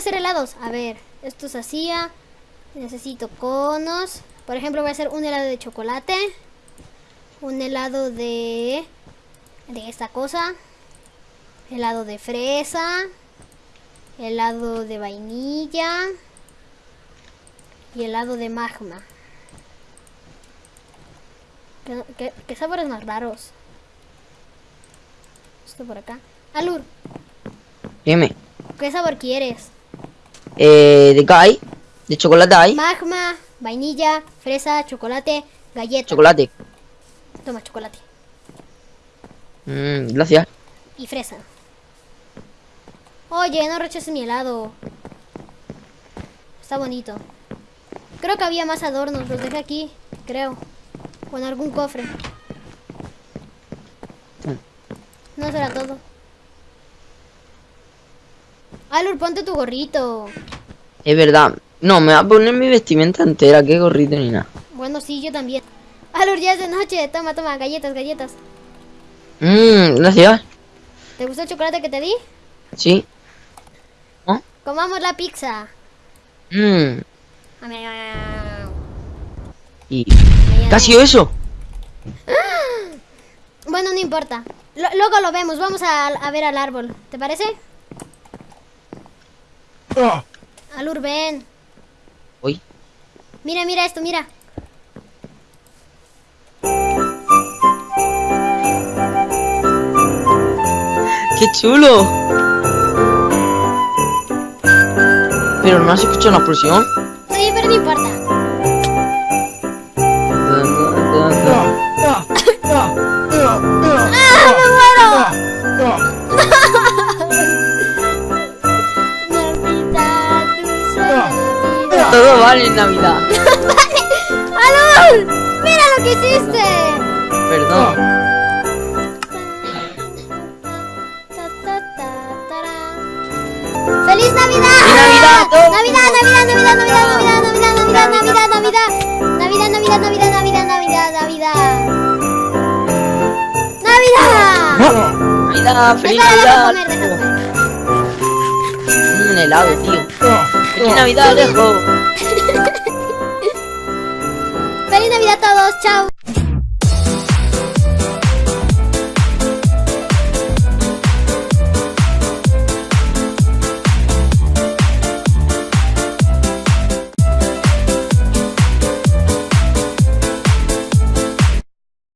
hacer helados. A ver, esto se hacía. Necesito conos. Por ejemplo, voy a hacer un helado de chocolate. Un helado de... De esta cosa. Helado de fresa. Helado de vainilla. Y helado de magma. ¿Qué, qué, qué sabores más raros? Esto por acá. Alur, Dime. ¿qué sabor quieres? Eh, ¿de hay? ¿De chocolate hay? Magma, vainilla, fresa, chocolate, galleta. Chocolate. Toma chocolate. Mm, gracias. Y fresa. Oye, no rechaces mi helado. Está bonito. Creo que había más adornos. Los dejé aquí, creo. O en algún cofre. No será todo. Ponte tu gorrito. Es verdad. No, me va a poner mi vestimenta entera. Qué gorrito ni nada. Bueno, sí, yo también. Alur, ya es de noche. Toma, toma, galletas, galletas. Mmm, gracias. ¿Te gustó el chocolate que te di? Sí. Comamos la pizza. Mmm. Y... Mañana. ¿Qué ha sido eso? Bueno, no importa. Lo- luego lo vemos. Vamos a, a ver al árbol. ¿Te parece? Alur, ven. Uy. Mira, mira esto, mira. ¡Qué chulo! Pero no has escuchado una explosión. Sí, pero no importa. Todo vale en Navidad. ¡Alur! ¡Mira lo que hiciste! Perdón. ¡Feliz Navidad! Navidad a todos! ¡Navidad, Navidad, Navidad, Navidad, Navidad, Navidad, Navidad, Navidad, Navidad! ¡Navidad, Navidad, Navidad, Navidad, Navidad, Navidad! ¡Navidad! Navidad, feliz Navidad. Un helado, tío. Feliz Navidad, lejos. ¡Chao!